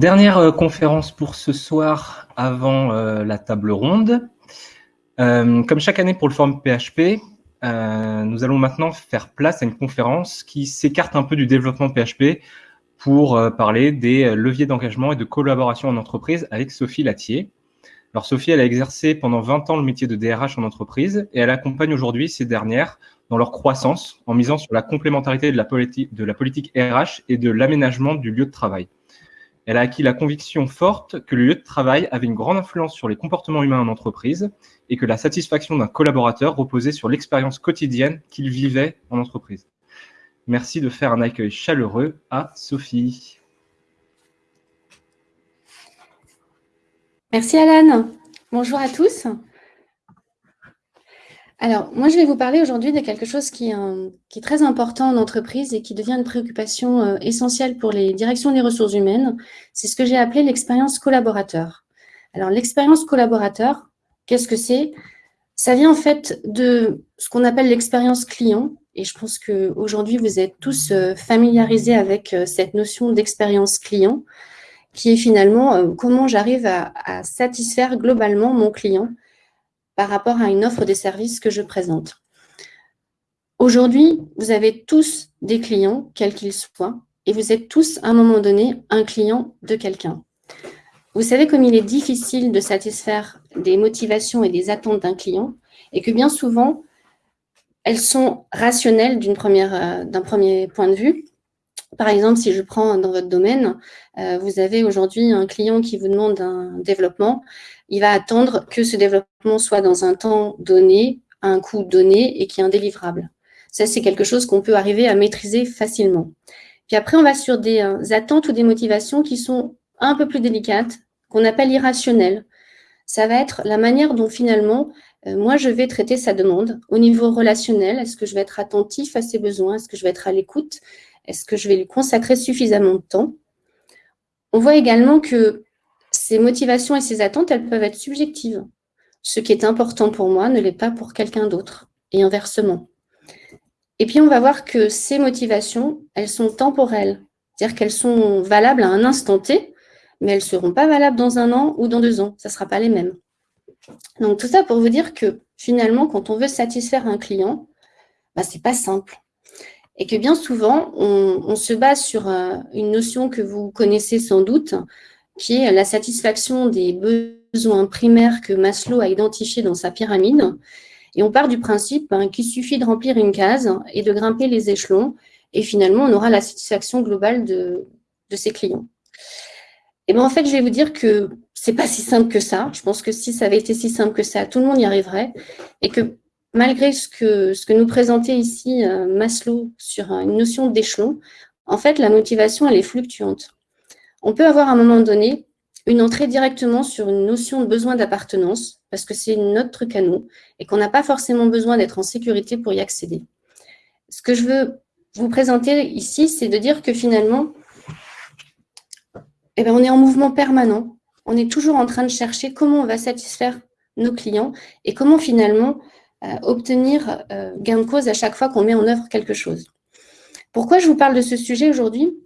Dernière euh, conférence pour ce soir avant euh, la table ronde. Euh, comme chaque année pour le forum PHP, nous allons maintenant faire place à une conférence qui s'écarte un peu du développement PHP pour parler des leviers d'engagement et de collaboration en entreprise avec Sophie Latier. Alors Sophie, elle a exercé pendant 20 ans le métier de DRH en entreprise et elle accompagne aujourd'hui ces dernières dans leur croissance en misant sur la complémentarité de la, de la politique RH et de l'aménagement du lieu de travail. Elle a acquis la conviction forte que le lieu de travail avait une grande influence sur les comportements humains en entreprise et que la satisfaction d'un collaborateur reposait sur l'expérience quotidienne qu'il vivait en entreprise. Merci de faire un accueil chaleureux à Sophie. Merci Alan. Bonjour à tous. Alors, moi, je vais vous parler aujourd'hui de quelque chose qui est, très important en entreprise et qui devient une préoccupation euh, essentielle pour les directions des ressources humaines. C'est ce que j'ai appelé l'expérience collaborateur. Alors, l'expérience collaborateur, qu'est-ce que c'est? Ça vient en fait de ce qu'on appelle l'expérience client. Et je pense qu'aujourd'hui, vous êtes tous euh, familiarisés avec euh, cette notion d'expérience client, qui est finalement comment j'arrive à satisfaire globalement mon client par rapport à une offre des services que je présente. Aujourd'hui, vous avez tous des clients, quels qu'ils soient, et vous êtes tous, à un moment donné, un client de quelqu'un. Vous savez comme il est difficile de satisfaire des motivations et des attentes d'un client, et que bien souvent, elles sont rationnelles euh, d'un premier point de vue. Par exemple, si je prends dans votre domaine, euh, vous avez aujourd'hui un client qui vous demande un développement il va attendre que ce développement soit dans un temps donné, à un coût donné et qui est indélivrable. Ça, c'est quelque chose qu'on peut arriver à maîtriser facilement. Puis après, on va sur des euh, attentes ou des motivations qui sont un peu plus délicates, qu'on appelle irrationnelles. Ça va être la manière dont finalement, euh, moi, je vais traiter sa demande au niveau relationnel. Est-ce que je vais être attentif à ses besoins? Est-ce que je vais être à l'écoute? Est-ce que je vais lui consacrer suffisamment de temps? On voit également que ces motivations et ces attentes, elles peuvent être subjectives. Ce qui est important pour moi ne l'est pas pour quelqu'un d'autre, et inversement. Et puis, on va voir que ces motivations, elles sont temporelles, c'est-à-dire qu'elles sont valables à un instant T, mais elles ne seront pas valables dans un an ou dans deux ans. Ça ne sera pas les mêmes. Donc, tout ça pour vous dire que finalement, quand on veut satisfaire un client, bah, ce n'est pas simple. Et que bien souvent, on, se base sur euh, une notion que vous connaissez sans doute, qui est la satisfaction des besoins primaires que Maslow a identifiés dans sa pyramide. Et on part du principe hein, qu'il suffit de remplir une case et de grimper les échelons, et finalement, on aura la satisfaction globale de, ses clients. Et bien, en fait, je vais vous dire que c'est pas si simple que ça. Je pense que si ça avait été si simple que ça, tout le monde y arriverait. Et que malgré ce que, ce que nous présentait ici euh, Maslow sur une notion d'échelon, en fait, la motivation, elle est fluctuante on peut avoir à un moment donné une entrée directement sur une notion de besoin d'appartenance, parce que c'est notre truc et qu'on n'a pas forcément besoin d'être en sécurité pour y accéder. Ce que je veux vous présenter ici, c'est de dire que finalement, eh bien, on est en mouvement permanent. On est toujours en train de chercher comment on va satisfaire nos clients et comment finalement euh, obtenir euh, gain de cause à chaque fois qu'on met en œuvre quelque chose. Pourquoi je vous parle de ce sujet aujourd'hui?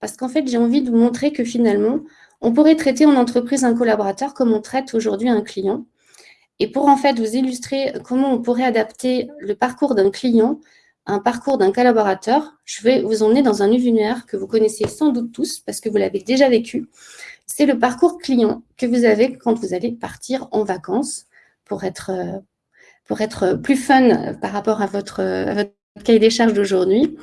Parce qu'en fait, j'ai envie de vous montrer que finalement, on pourrait traiter en entreprise un collaborateur comme on traite aujourd'hui un client. Et pour en fait vous illustrer comment on pourrait adapter le parcours d'un client un parcours d'un collaborateur, je vais vous emmener dans un univers que vous connaissez sans doute tous parce que vous l'avez déjà vécu. C'est le parcours client que vous avez quand vous allez partir en vacances pour être, pour être plus fun par rapport à votre, à votre cahier des charges d'aujourd'hui.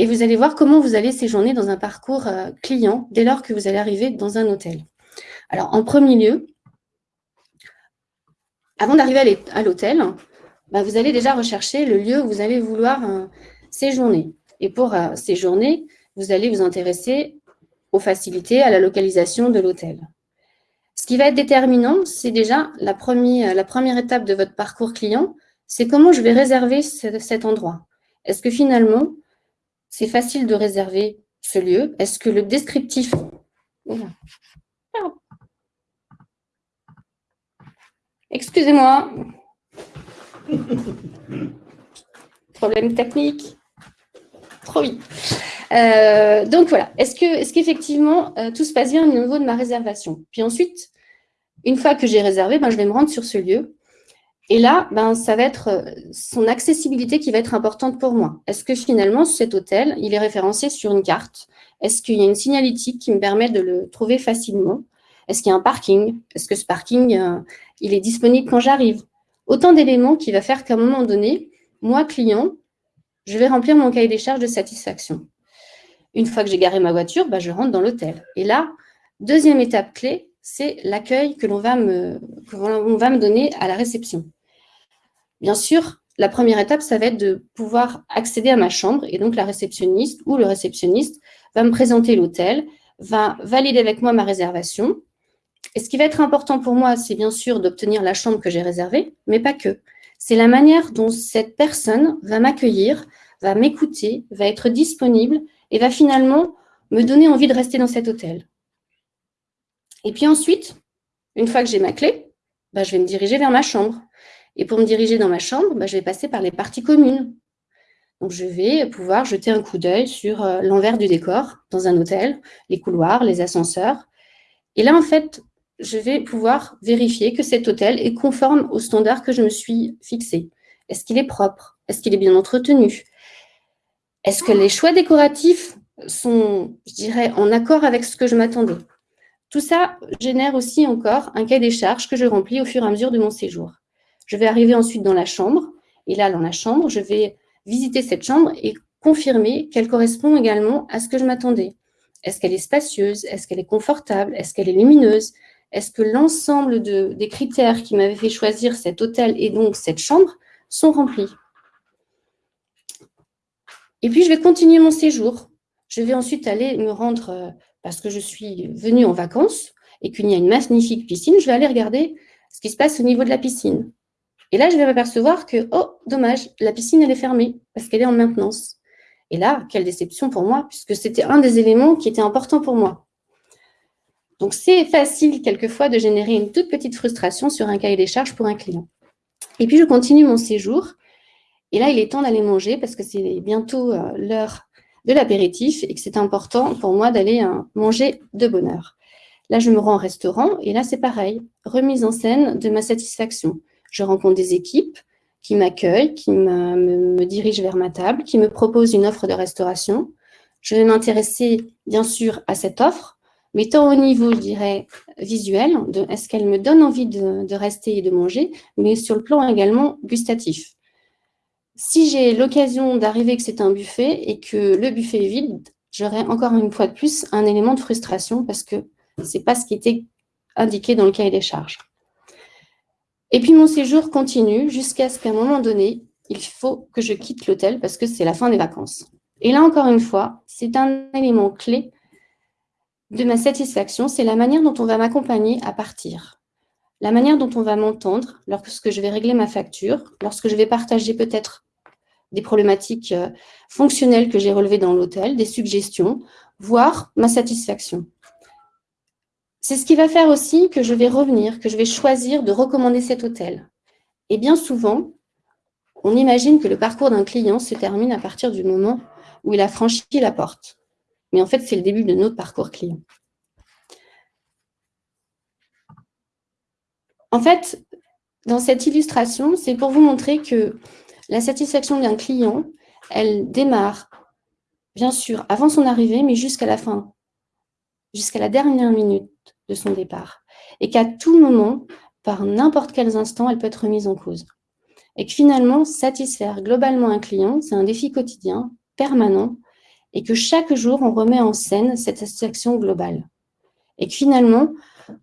Et vous allez voir comment vous allez séjourner dans un parcours euh, client dès lors que vous allez arriver dans un hôtel. Alors, en premier lieu, avant d'arriver à l'hôtel, bah, vous allez déjà rechercher le lieu où vous allez vouloir euh, séjourner. Et pour euh, séjourner, vous allez vous intéresser aux facilités, à la localisation de l'hôtel. Ce qui va être déterminant, c'est déjà la première, la première étape de votre parcours client, c'est comment je vais réserver cet endroit. Est-ce que finalement, c'est facile de réserver ce lieu. Est-ce que le descriptif... Excusez-moi. Problème technique. Trop vite. Euh, donc voilà, est-ce que, est qu'effectivement euh, tout se passe bien au niveau de ma réservation? Puis ensuite, une fois que j'ai réservé, ben, je vais me rendre sur ce lieu. Et là, ben, ça va être euh, son accessibilité qui va être importante pour moi. Est-ce que finalement, cet hôtel, il est référencé sur une carte? Est-ce qu'il y a une signalétique qui me permet de le trouver facilement? Est-ce qu'il y a un parking? Est-ce que ce parking, il est disponible quand j'arrive? Autant d'éléments qui va faire qu'à un moment donné, moi, client, je vais remplir mon cahier des charges de satisfaction. Une fois que j'ai garé ma voiture, bah, je rentre dans l'hôtel. Et là, deuxième étape clé, c'est l'accueil que l'on va me donner à la réception. Bien sûr, la première étape, ça va être de pouvoir accéder à ma chambre. Et donc, la réceptionniste ou le réceptionniste va me présenter l'hôtel, va valider avec moi ma réservation. Et ce qui va être important pour moi, c'est bien sûr d'obtenir la chambre que j'ai réservée, mais pas que. C'est la manière dont cette personne va m'accueillir, va m'écouter, va être disponible et va finalement me donner envie de rester dans cet hôtel. Et puis ensuite, une fois que j'ai ma clé, bah, je vais me diriger vers ma chambre. Et pour me diriger dans ma chambre, bah, je vais passer par les parties communes. Donc, je vais pouvoir jeter un coup d'œil sur euh, l'envers du décor dans un hôtel, les couloirs, les ascenseurs. Et là, en fait, je vais pouvoir vérifier que cet hôtel est conforme aux standards que je me suis fixés. Est-ce qu'il est propre? Est-ce qu'il est bien entretenu? Est-ce que les choix décoratifs sont, je dirais, en accord avec ce que je m'attendais? Tout ça génère aussi encore un cahier des charges que je remplis au fur et à mesure de mon séjour. Je vais arriver ensuite dans la chambre, et là, dans la chambre, je vais visiter cette chambre et confirmer qu'elle correspond également à ce que je m'attendais. Est-ce qu'elle est spacieuse? Est-ce qu'elle est confortable? Est-ce qu'elle est lumineuse? Est-ce que l'ensemble des critères qui m'avaient fait choisir cet hôtel et donc cette chambre sont remplis? Et puis, je vais continuer mon séjour. Je vais ensuite aller me rendre, euh, parce que je suis venue en vacances et qu'il y a une magnifique piscine, je vais aller regarder ce qui se passe au niveau de la piscine. Et là, je vais m'apercevoir que, oh, dommage, la piscine, elle est fermée parce qu'elle est en maintenance. Et là, quelle déception pour moi, puisque c'était un des éléments qui était important pour moi. Donc, c'est facile quelquefois de générer une toute petite frustration sur un cahier des charges pour un client. Et puis, je continue mon séjour et là, il est temps d'aller manger parce que c'est bientôt euh, l'heure de l'apéritif et que c'est important pour moi d'aller euh, manger de bonne heure. Là, je me rends au restaurant et là, c'est pareil, remise en scène de ma satisfaction. Je rencontre des équipes qui m'accueillent, qui me, dirigent vers ma table, qui me proposent une offre de restauration. Je vais m'intéresser, bien sûr, à cette offre, mais tant au niveau, je dirais, visuel, est-ce qu'elle me donne envie de, de rester et de manger, mais sur le plan également gustatif. Si j'ai l'occasion d'arriver que c'est un buffet et que le buffet est vide, j'aurai encore une fois de plus un élément de frustration parce que ce n'est pas ce qui était indiqué dans le cahier des charges. Et puis mon séjour continue jusqu'à ce qu'à un moment donné, il faut que je quitte l'hôtel parce que c'est la fin des vacances. Et là, encore une fois, c'est un élément clé de ma satisfaction, c'est la manière dont on va m'accompagner à partir. La manière dont on va m'entendre lorsque je vais régler ma facture, lorsque je vais partager peut-être des problématiques euh, fonctionnelles que j'ai relevées dans l'hôtel, des suggestions, voire ma satisfaction. C'est ce qui va faire aussi que je vais revenir, que je vais choisir de recommander cet hôtel. Et bien souvent, on imagine que le parcours d'un client se termine à partir du moment où il a franchi la porte. Mais en fait, c'est le début de notre parcours client. En fait, dans cette illustration, c'est pour vous montrer que la satisfaction d'un client, elle démarre, bien sûr, avant son arrivée, mais jusqu'à la fin, jusqu'à la dernière minute de son départ. Et qu'à tout moment, par n'importe quels instants, elle peut être remise en cause. Et que finalement, satisfaire globalement un client, c'est un défi quotidien, permanent, et que chaque jour, on remet en scène cette satisfaction globale. Et que finalement,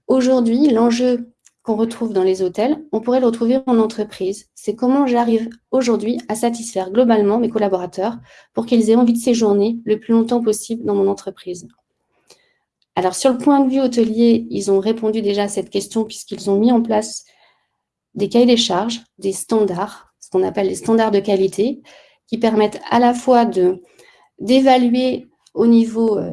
aujourd'hui, l'enjeu qu'on retrouve dans les hôtels, on pourrait le retrouver en entreprise. C'est comment j'arrive aujourd'hui à satisfaire globalement mes collaborateurs pour qu'ils aient envie de séjourner le plus longtemps possible dans mon entreprise. Alors, sur le point de vue hôtelier, ils ont répondu déjà à cette question puisqu'ils ont mis en place des cahiers des charges, des standards, ce qu'on appelle les standards de qualité, qui permettent à la fois d'évaluer au niveau euh,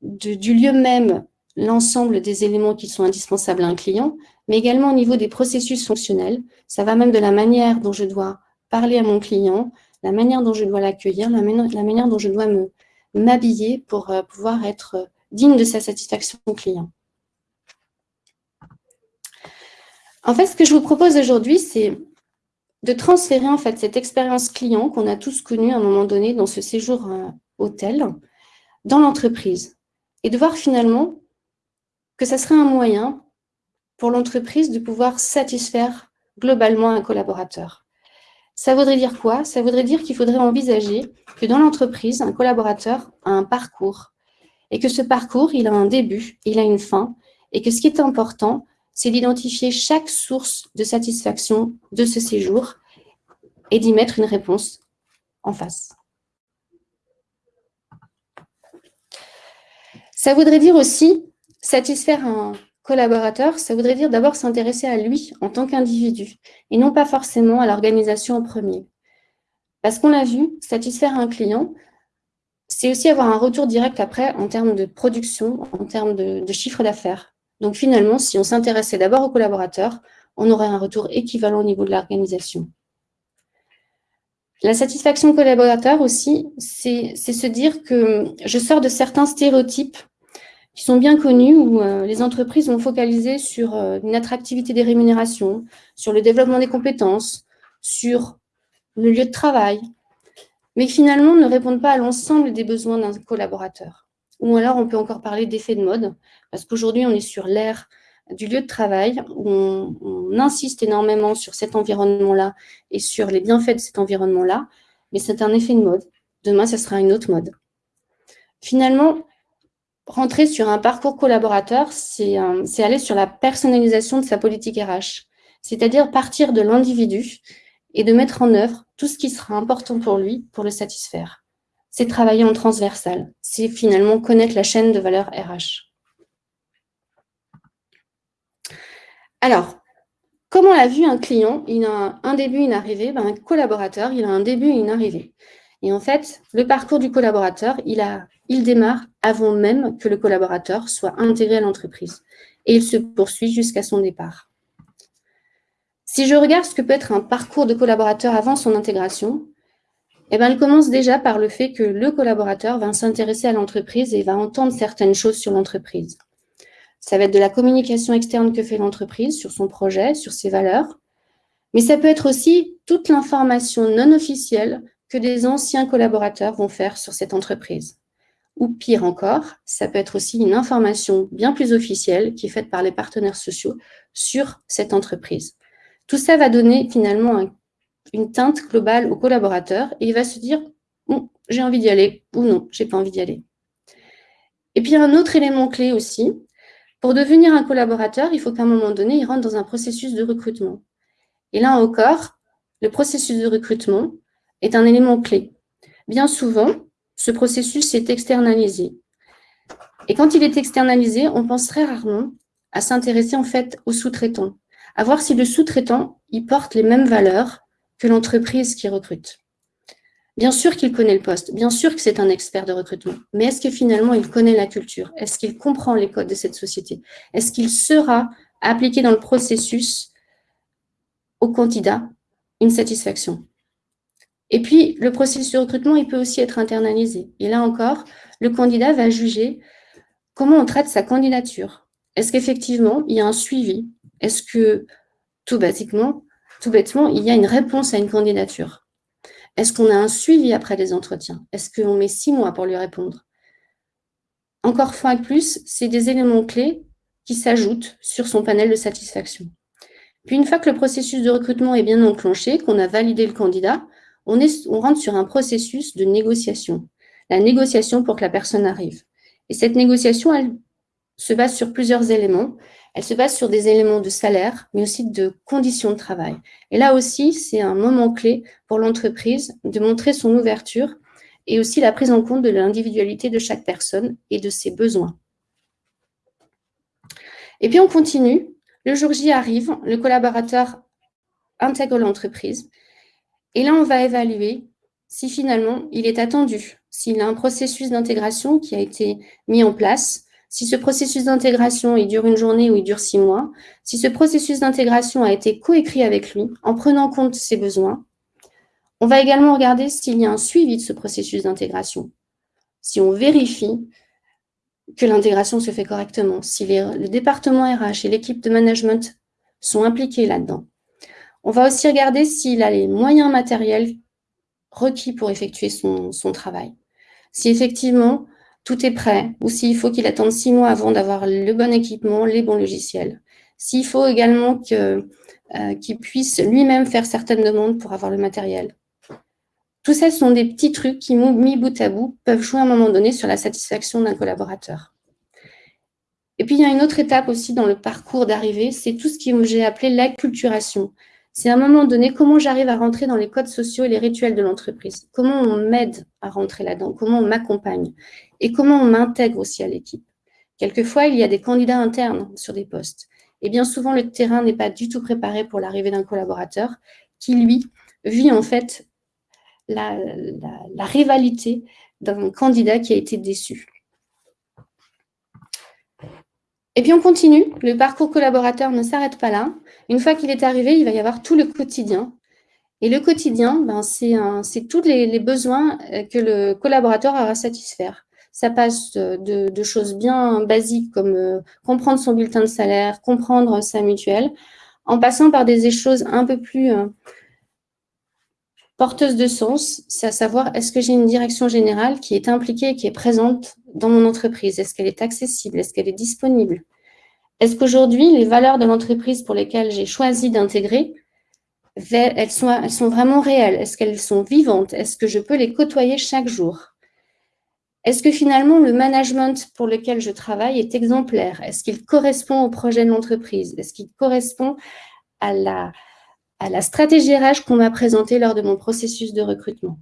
du lieu même l'ensemble des éléments qui sont indispensables à un client, mais également au niveau des processus fonctionnels. Ça va même de la manière dont je dois parler à mon client, la manière dont je dois l'accueillir, la, manière dont je dois m'habiller pour euh, pouvoir être digne de sa satisfaction client. En fait, ce que je vous propose aujourd'hui, c'est de transférer en fait cette expérience client qu'on a tous connue à un moment donné dans ce séjour euh, hôtel dans l'entreprise et de voir finalement que ça serait un moyen pour l'entreprise de pouvoir satisfaire globalement un collaborateur. Ça voudrait dire quoi? Ça voudrait dire qu'il faudrait envisager que dans l'entreprise, un collaborateur a un parcours et que ce parcours, il a un début, il a une fin et que ce qui est important, c'est d'identifier chaque source de satisfaction de ce séjour et d'y mettre une réponse en face. Ça voudrait dire aussi satisfaire un collaborateur, ça voudrait dire d'abord s'intéresser à lui en tant qu'individu et non pas forcément à l'organisation en premier. Parce qu'on l'a vu, satisfaire un client, c'est aussi avoir un retour direct après en termes de production, en termes de, chiffre d'affaires. Donc finalement, si on s'intéressait d'abord aux collaborateurs, on aurait un retour équivalent au niveau de l'organisation. La satisfaction collaborateur aussi, c'est se dire que je sors de certains stéréotypes qui sont bien connus où euh, les entreprises vont focaliser sur euh, une attractivité des rémunérations, sur le développement des compétences, sur le lieu de travail, mais finalement ne répondent pas à l'ensemble des besoins d'un collaborateur. Ou alors, on peut encore parler d'effet de mode, parce qu'aujourd'hui, on est sur l'ère du lieu de travail, où on, insiste énormément sur cet environnement-là et sur les bienfaits de cet environnement-là, mais c'est un effet de mode. Demain, ce sera une autre mode. Finalement, rentrer sur un parcours collaborateur, c'est aller sur la personnalisation de sa politique RH, c'est-à-dire partir de l'individu et de mettre en œuvre tout ce qui sera important pour lui pour le satisfaire c'est travailler en transversal. C'est finalement connaître la chaîne de valeur RH. Alors, comment l'a vu un client? Il a un début, une arrivée. Ben, un collaborateur, il a un début et une arrivée. Et en fait, le parcours du collaborateur, il démarre avant même que le collaborateur soit intégré à l'entreprise. Et il se poursuit jusqu'à son départ. Si je regarde ce que peut être un parcours de collaborateur avant son intégration, eh ben, elle commence déjà par le fait que le collaborateur va s'intéresser à l'entreprise et va entendre certaines choses sur l'entreprise. Ça va être de la communication externe que fait l'entreprise sur son projet, sur ses valeurs, mais ça peut être aussi toute l'information non officielle que des anciens collaborateurs vont faire sur cette entreprise. Ou pire encore, ça peut être aussi une information bien plus officielle qui est faite par les partenaires sociaux sur cette entreprise. Tout ça va donner finalement un une teinte globale au collaborateur et il va se dire j'ai envie d'y aller ou non, j'ai pas envie d'y aller. Et puis un autre élément clé aussi, pour devenir un collaborateur, il faut qu'à un moment donné, il rentre dans un processus de recrutement. Et là encore, le processus de recrutement est un élément clé. Bien souvent, ce processus est externalisé. Et quand il est externalisé, on pense très rarement à s'intéresser en fait au sous-traitant, à voir si le sous-traitant, il porte les mêmes valeurs que l'entreprise qui recrute. Bien sûr qu'il connaît le poste, bien sûr que c'est un expert de recrutement, mais est-ce que finalement il connaît la culture? Est-ce qu'il comprend les codes de cette société? Est-ce qu'il sera appliqué dans le processus au candidat? Une satisfaction Et puis, le processus de recrutement, il peut aussi être internalisé. Et là encore, le candidat va juger comment on traite sa candidature. Est-ce qu'effectivement, il y a un suivi Est-ce que, tout basiquement, tout bêtement, il y a une réponse à une candidature? Est-ce qu'on a un suivi après les entretiens? Est-ce qu'on met six mois pour lui répondre? Encore fois de plus, c'est des éléments clés qui s'ajoutent sur son panel de satisfaction. Puis une fois que le processus de recrutement est bien enclenché, qu'on a validé le candidat, on, on rentre sur un processus de négociation. La négociation pour que la personne arrive. Et cette négociation, elle se base sur plusieurs éléments. Elle se base sur des éléments de salaire, mais aussi de conditions de travail. Et là aussi, c'est un moment clé pour l'entreprise de montrer son ouverture et aussi la prise en compte de l'individualité de chaque personne et de ses besoins. Et puis on continue. Le jour J arrive, le collaborateur intègre l'entreprise. Et là, on va évaluer si finalement il est attendu, s'il a un processus d'intégration qui a été mis en place, si ce processus d'intégration, il dure une journée ou il dure six mois, si ce processus d'intégration a été coécrit avec lui, en prenant compte ses besoins, on va également regarder s'il y a un suivi de ce processus d'intégration. si on vérifie que l'intégration se fait correctement, si le département RH et l'équipe de management sont impliqués là-dedans. On va aussi regarder s'il a les moyens matériels requis pour effectuer son, travail. Si effectivement tout est prêt ou s'il faut qu'il attende six mois avant d'avoir le bon équipement, les bons logiciels. S'il faut également euh, qu'il puisse lui-même faire certaines demandes pour avoir le matériel. Tout ça sont des petits trucs qui, mis bout à bout, peuvent jouer à un moment donné sur la satisfaction d'un collaborateur. Et puis, il y a une autre étape aussi dans le parcours d'arrivée, c'est tout ce que j'ai appelé l'acculturation. C'est à un moment donné comment j'arrive à rentrer dans les codes sociaux et les rituels de l'entreprise? Comment on m'aide à rentrer là-dedans, comment on m'accompagne? Et comment on m'intègre aussi à l'équipe. Quelquefois, il y a des candidats internes sur des postes. Et bien souvent, le terrain n'est pas du tout préparé pour l'arrivée d'un collaborateur qui, lui, vit en fait la, rivalité d'un candidat qui a été déçu. Et puis on continue, le parcours collaborateur ne s'arrête pas là. Une fois qu'il est arrivé, il va y avoir tout le quotidien. Et le quotidien, ben, c'est tous les, besoins euh, que le collaborateur aura à satisfaire. Ça passe de, choses bien basiques comme euh, comprendre son bulletin de salaire, comprendre sa mutuelle, en passant par des choses un peu plus euh, porteuse de sens, c'est à savoir est-ce que j'ai une direction générale qui est impliquée, qui est présente dans mon entreprise? Est-ce qu'elle est accessible? Est-ce qu'elle est disponible? Est-ce qu'aujourd'hui, les valeurs de l'entreprise pour lesquelles j'ai choisi d'intégrer, elles sont vraiment réelles? Est-ce qu'elles sont vivantes? Est-ce que je peux les côtoyer chaque jour? Est-ce que finalement, le management pour lequel je travaille est exemplaire? Est-ce qu'il correspond au projet de l'entreprise? Est-ce qu'il correspond à la, stratégie RH qu'on m'a présentée lors de mon processus de recrutement?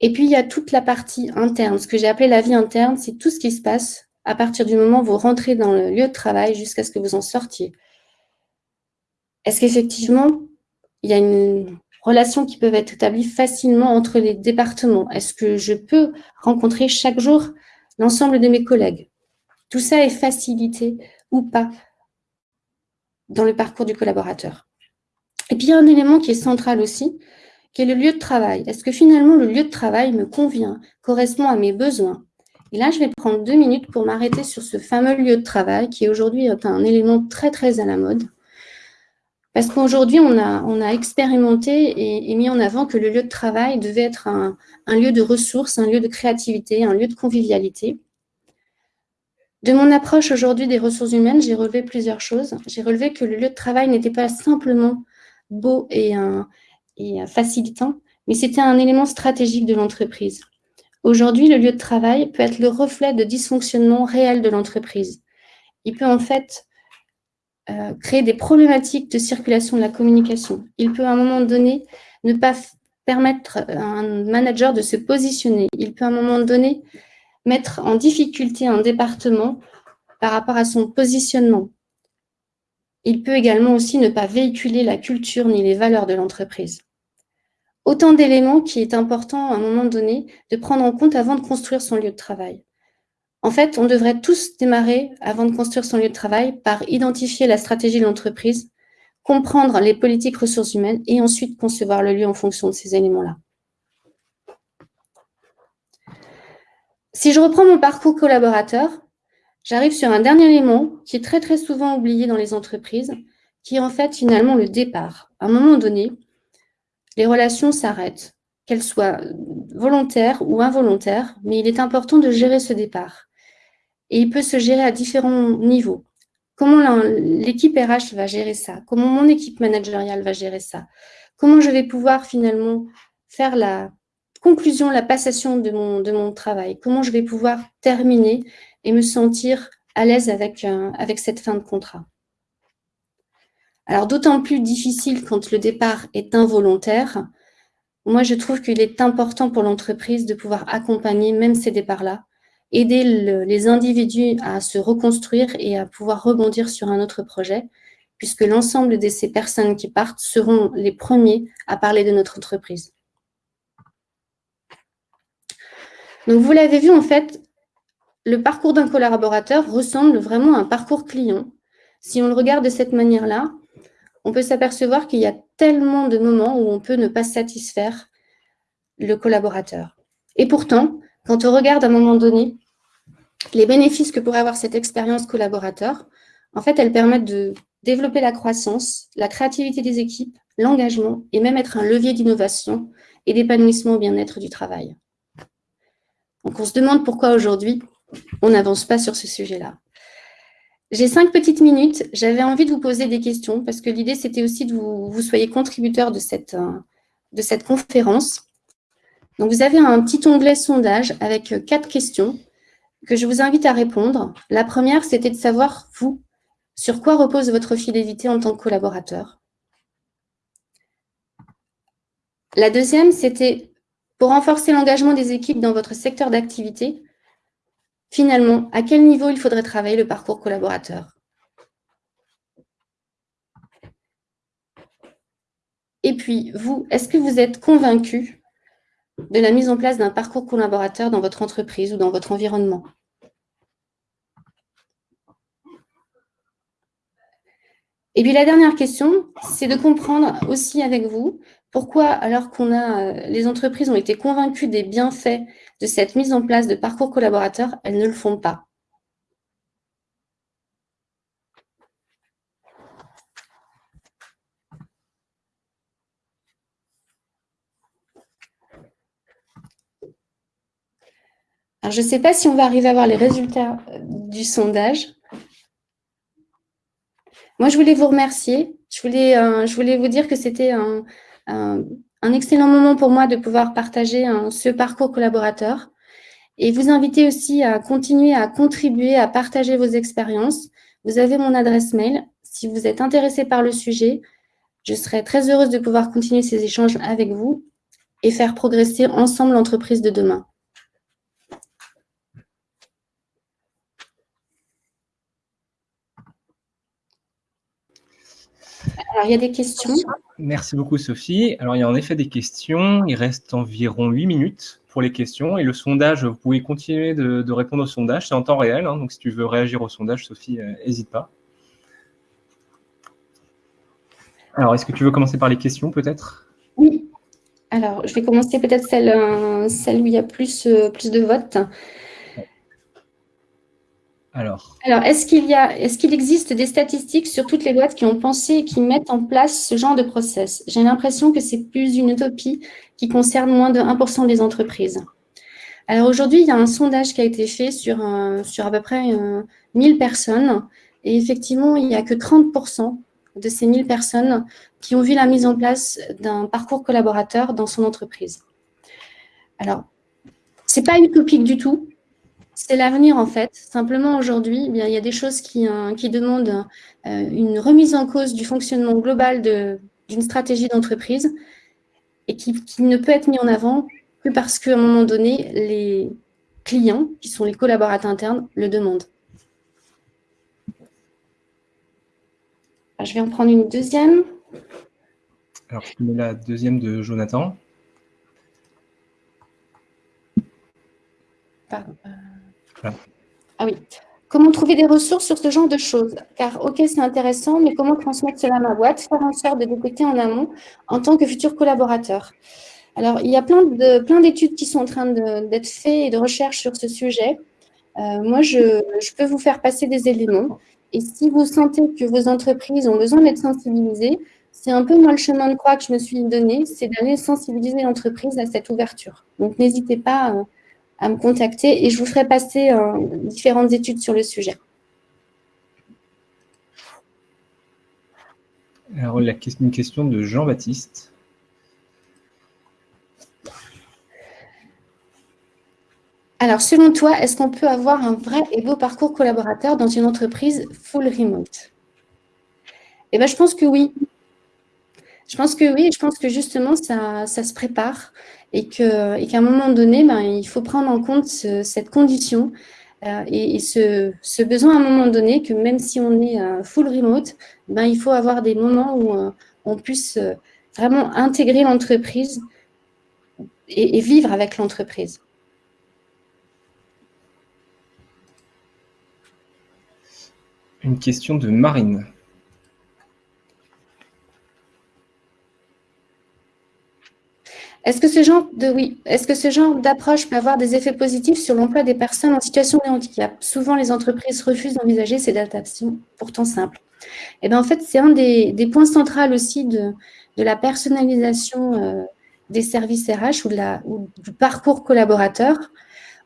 Et puis, il y a toute la partie interne. Ce que j'ai appelé la vie interne, c'est tout ce qui se passe à partir du moment où vous rentrez dans le lieu de travail jusqu'à ce que vous en sortiez. Est-ce qu'effectivement, il y a une relation qui peut être établie facilement entre les départements Est-ce que je peux rencontrer chaque jour l'ensemble de mes collègues? Tout ça est facilité ou pas dans le parcours du collaborateur. Et puis, il y a un élément qui est central aussi, qui est le lieu de travail. Est-ce que finalement, le lieu de travail me convient, correspond à mes besoins? Et là, je vais prendre deux minutes pour m'arrêter sur ce fameux lieu de travail qui aujourd'hui est un élément très, très à la mode. Parce qu'aujourd'hui, on a, expérimenté et, mis en avant que le lieu de travail devait être un, un lieu de ressources, un lieu de créativité, un lieu de convivialité. De mon approche aujourd'hui des ressources humaines, j'ai relevé plusieurs choses. J'ai relevé que le lieu de travail n'était pas simplement beau et, facilitant, mais c'était un élément stratégique de l'entreprise. Aujourd'hui, le lieu de travail peut être le reflet de dysfonctionnement réel de l'entreprise. Il peut en fait euh, créer des problématiques de circulation de la communication. Il peut à un moment donné ne pas permettre à un manager de se positionner. Il peut à un moment donné mettre en difficulté un département par rapport à son positionnement. Il peut également aussi ne pas véhiculer la culture ni les valeurs de l'entreprise. Autant d'éléments qui est important à un moment donné de prendre en compte avant de construire son lieu de travail. En fait, on devrait tous démarrer, avant de construire son lieu de travail, par identifier la stratégie de l'entreprise, comprendre les politiques ressources humaines et ensuite concevoir le lieu en fonction de ces éléments-là. Si je reprends mon parcours collaborateur, J'arrive sur un dernier élément qui est très très souvent oublié dans les entreprises, qui est en fait finalement le départ. À un moment donné, les relations s'arrêtent, qu'elles soient volontaires ou involontaires, mais il est important de gérer ce départ. Et il peut se gérer à différents niveaux. Comment l'équipe RH va gérer ça? Comment mon équipe managériale va gérer ça? Comment je vais pouvoir finalement faire la conclusion, la passation de mon, travail? Comment je vais pouvoir terminer et me sentir à l'aise avec, euh, avec cette fin de contrat? Alors, d'autant plus difficile quand le départ est involontaire. Moi, je trouve qu'il est important pour l'entreprise de pouvoir accompagner même ces départs-là, aider les individus à se reconstruire et à pouvoir rebondir sur un autre projet, puisque l'ensemble de ces personnes qui partent seront les premiers à parler de notre entreprise. Donc, vous l'avez vu, en fait, le parcours d'un collaborateur ressemble vraiment à un parcours client. Si on le regarde de cette manière-là, on peut s'apercevoir qu'il y a tellement de moments où on peut ne pas satisfaire le collaborateur. Et pourtant, quand on regarde à un moment donné les bénéfices que pourrait avoir cette expérience collaborateur, en fait, elles permettent de développer la croissance, la créativité des équipes, l'engagement et même être un levier d'innovation et d'épanouissement au bien-être du travail. Donc, on se demande pourquoi aujourd'hui, on n'avance pas sur ce sujet-là. J'ai cinq petites minutes. J'avais envie de vous poser des questions parce que l'idée, c'était aussi que vous, soyez contributeur de euh, de cette conférence. Donc, vous avez un petit onglet sondage avec euh, quatre questions que je vous invite à répondre. La première, c'était de savoir, vous, sur quoi repose votre fidélité en tant que collaborateur. La deuxième, c'était pour renforcer l'engagement des équipes dans votre secteur d'activité, finalement, à quel niveau il faudrait travailler le parcours collaborateur? Et puis, vous, est-ce que vous êtes convaincu de la mise en place d'un parcours collaborateur dans votre entreprise ou dans votre environnement Et puis la dernière question, c'est de comprendre aussi avec vous pourquoi, alors qu'on a, euh, les entreprises ont été convaincues des bienfaits de cette mise en place de parcours collaborateurs, elles ne le font pas. Je ne sais pas si on va arriver à voir les résultats euh, du sondage. Moi, je voulais vous remercier. Je voulais, euh, je voulais vous dire que c'était un, un, excellent moment pour moi de pouvoir partager ce parcours collaborateur et vous inviter aussi à continuer à contribuer, à partager vos expériences. Vous avez mon adresse mail. Si vous êtes intéressé par le sujet, je serai très heureuse de pouvoir continuer ces échanges avec vous et faire progresser ensemble l'entreprise de demain. Alors, il y a des questions? Merci beaucoup, Sophie. Alors, il y a en effet des questions. Il reste environ 8 minutes pour les questions. Et le sondage, vous pouvez continuer de, répondre au sondage. C'est en temps réel. Hein. donc, si tu veux réagir au sondage, Sophie, n'hésite euh, pas. Alors, est-ce que tu veux commencer par les questions, peut-être? Oui. Alors, je vais commencer peut-être celle, euh, celle où il y a plus, euh, plus de votes. Alors, est-ce qu'il existe des statistiques sur toutes les boîtes qui ont pensé et qui mettent en place ce genre de process? J'ai l'impression que c'est plus une utopie qui concerne moins de 1% des entreprises. Alors aujourd'hui, il y a un sondage qui a été fait sur, sur à peu près 1000 personnes et effectivement, il n'y a que 30% de ces 1000 personnes qui ont vu la mise en place d'un parcours collaborateur dans son entreprise. Alors, ce n'est pas utopique du tout, c'est l'avenir en fait. Simplement aujourd'hui, eh il y a des choses qui, euh, qui demandent euh, une remise en cause du fonctionnement global d'une stratégie d'entreprise et qui, ne peut être mis en avant que parce qu'à un moment donné, les clients, qui sont les collaborateurs internes, le demandent. je vais en prendre une deuxième. Alors, je mets la deuxième de Jonathan. Pardon. Ah oui. Comment trouver des ressources sur ce genre de choses? Car, ok, c'est intéressant, mais comment transmettre cela à ma boîte Faire en sorte de détecter en amont en tant que futur collaborateur? Alors, il y a plein d'études plein qui sont en train d'être faites et de recherches sur ce sujet. Euh, moi, je, peux vous faire passer des éléments. Et si vous sentez que vos entreprises ont besoin d'être sensibilisées, c'est un peu moi le chemin de croix que je me suis donné, c'est d'aller sensibiliser l'entreprise à cette ouverture. Donc, n'hésitez pas euh, à me contacter et je vous ferai passer euh, différentes études sur le sujet. Alors, la une question de Jean-Baptiste. Alors, selon toi, est-ce qu'on peut avoir un vrai et beau parcours collaborateur dans une entreprise full remote? Eh bien, je pense que oui. Je pense que oui, je pense que justement, ça, ça se prépare et qu'à un moment donné, ben, il faut prendre en compte cette condition euh, et, ce, besoin à un moment donné que même si on est euh, full remote, ben, il faut avoir des moments où euh, on puisse vraiment intégrer l'entreprise et vivre avec l'entreprise. Une question de Marine. Est-ce que ce genre oui, d'approche peut avoir des effets positifs sur l'emploi des personnes en situation de handicap? Souvent, les entreprises refusent d'envisager ces adaptations pourtant simples. Et eh bien, en fait, c'est un des, points centraux aussi de, de la personnalisation euh, des services RH ou, de la, du parcours collaborateur.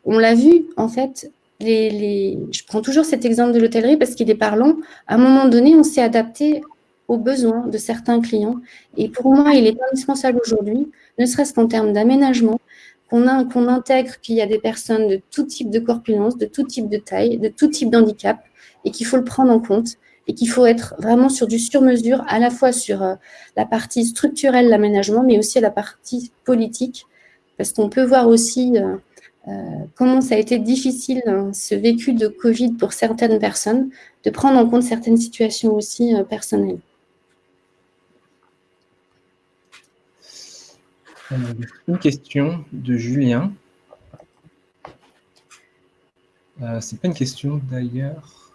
On l'a vu, en fait, les, les, je prends toujours cet exemple de l'hôtellerie parce qu'il est parlant. À un moment donné, on s'est adapté aux besoins de certains clients. Et pour moi, il est indispensable aujourd'hui, ne serait-ce qu'en termes d'aménagement, qu'on intègre qu'il y a des personnes de tout type de corpulence, de tout type de taille, de tout type d'handicap, et qu'il faut le prendre en compte, et qu'il faut être vraiment sur du sur-mesure, à la fois sur euh, la partie structurelle, l'aménagement, mais aussi la partie politique, parce qu'on peut voir aussi euh, euh, comment ça a été difficile, hein, ce vécu de Covid pour certaines personnes, de prendre en compte certaines situations aussi personnelles. Une question de Julien. Euh, c'est pas une question d'ailleurs.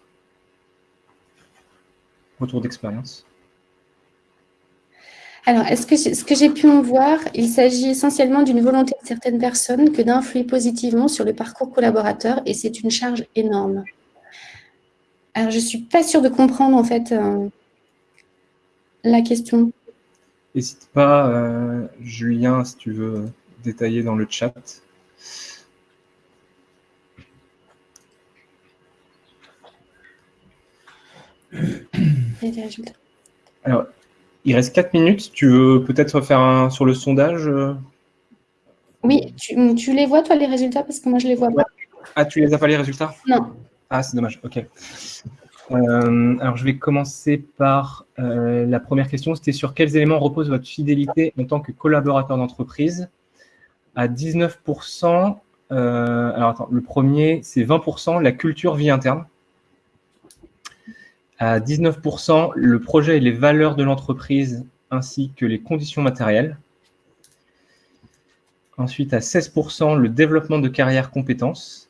Retour d'expérience. Alors, est-ce que ce que j'ai pu en voir, il s'agit essentiellement d'une volonté de certaines personnes que d'influer positivement sur le parcours collaborateur et c'est une charge énorme. Alors, je ne suis pas sûre de comprendre en fait euh, la question. N'hésite pas, euh, Julien, si tu veux détailler dans le chat. Alors, il reste 4 minutes. Tu veux peut-être faire un sur le sondage euh? Oui, tu, les vois, toi, les résultats? Parce que moi, je ne les vois pas. Ah, tu les as pas, les résultats? Non. Ah, c'est dommage. OK. Euh, alors, je vais commencer par euh, la première question. C'était sur quels éléments repose votre fidélité en tant que collaborateur d'entreprise? À 19%, euh, alors attends, le premier, c'est 20%, la culture vie interne. À 19%, le projet et les valeurs de l'entreprise ainsi que les conditions matérielles. Ensuite, à 16%, le développement de carrière compétences.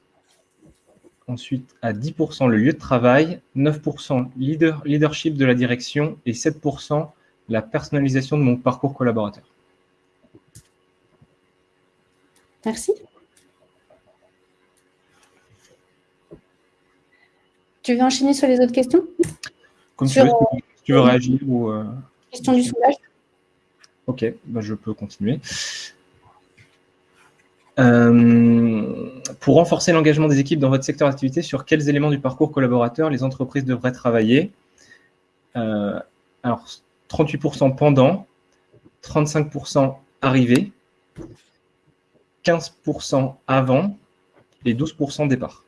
Ensuite, à 10% le lieu de travail, 9% leader, leadership de la direction et 7% la personnalisation de mon parcours collaborateur. Merci. Tu veux enchaîner sur les autres questions? Comme tu veux, tu veux réagir ou... Euh, question du sondage Ok, bah, je peux continuer. Euh, pour renforcer l'engagement des équipes dans votre secteur d'activité, sur quels éléments du parcours collaborateur les entreprises devraient travailler euh, Alors, 38% pendant, 35% arrivé, 15% avant et 12% départ.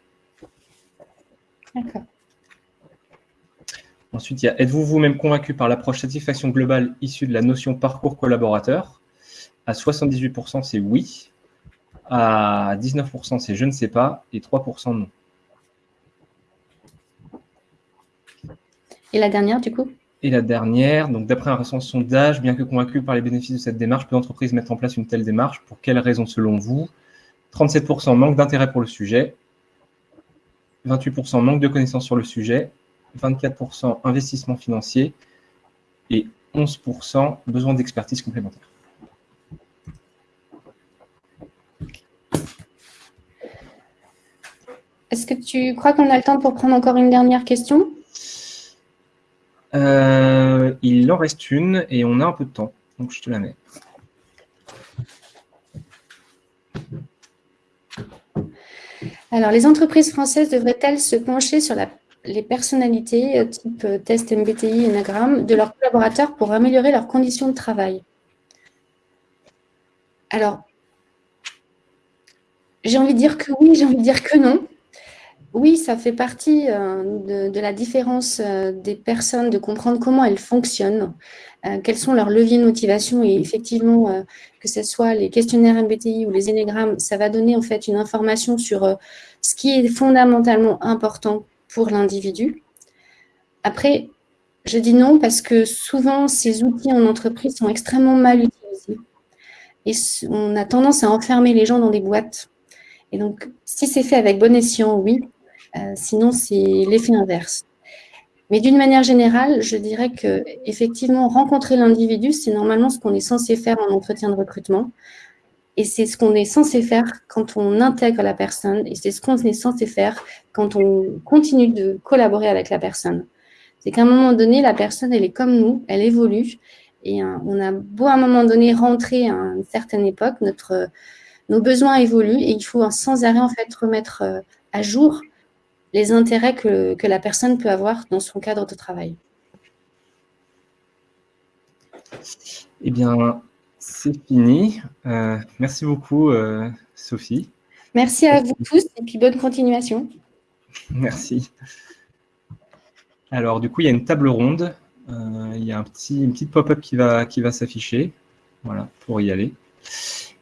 D'accord. Ensuite, il y a êtes-vous vous-même convaincu par l'approche satisfaction globale issue de la notion parcours collaborateur? À 78%, c'est oui à 19%, c'est je ne sais pas, et 3% non. Et la dernière, du coup? Et la dernière, donc d'après un récent sondage, bien que convaincu par les bénéfices de cette démarche, peut l'entreprise mettre en place une telle démarche. Pour quelles raisons selon vous? 37% manque d'intérêt pour le sujet, 28% manque de connaissances sur le sujet, 24% investissement financier. Et 11% besoin d'expertise complémentaire. Est-ce que tu crois qu'on a le temps pour prendre encore une dernière question? Euh, Il en reste une et on a un peu de temps, donc je te la mets. Alors, les entreprises françaises devraient-elles se pencher sur les personnalités euh, type euh, test MBTI, Enagram de leurs collaborateurs pour améliorer leurs conditions de travail? Alors, j'ai envie de dire que oui, j'ai envie de dire que non. Oui, ça fait partie euh, de, la différence euh, des personnes, de comprendre comment elles fonctionnent, euh, quels sont leurs leviers de motivation. Et effectivement, que ce soit les questionnaires MBTI ou les énégrammes, ça va donner en fait une information sur ce qui est fondamentalement important pour l'individu. Après, je dis non parce que souvent, ces outils en entreprise sont extrêmement mal utilisés. Et on a tendance à enfermer les gens dans des boîtes. Et donc, si c'est fait avec bon escient, oui, sinon, c'est l'effet inverse. Mais d'une manière générale, je dirais que effectivement rencontrer l'individu, c'est normalement ce qu'on est censé faire en entretien de recrutement. Et c'est ce qu'on est censé faire quand on intègre la personne et c'est ce qu'on est censé faire quand on continue de collaborer avec la personne. C'est qu'à un moment donné, la personne, elle est comme nous, elle évolue. Et euh, on a beau à un moment donné rentrer à une certaine époque, notre, nos besoins évoluent et il faut sans arrêt en fait remettre euh, à jour les intérêts que, que la personne peut avoir dans son cadre de travail. Eh bien, c'est fini. Euh, merci beaucoup, Sophie. Merci à vous tous et puis bonne continuation. Merci. Alors, du coup, il y a une table ronde. Euh, il y a un petit, une petite pop-up qui va, qui va s'afficher. Voilà, pour y aller.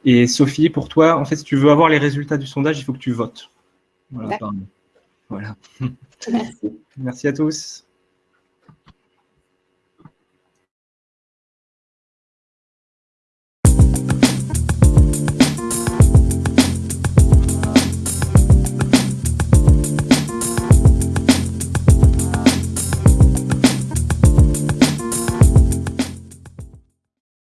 Et Sophie, pour toi, en fait, si tu veux avoir les résultats du sondage, il faut que tu votes. Voilà. Voilà. Merci. Merci à tous.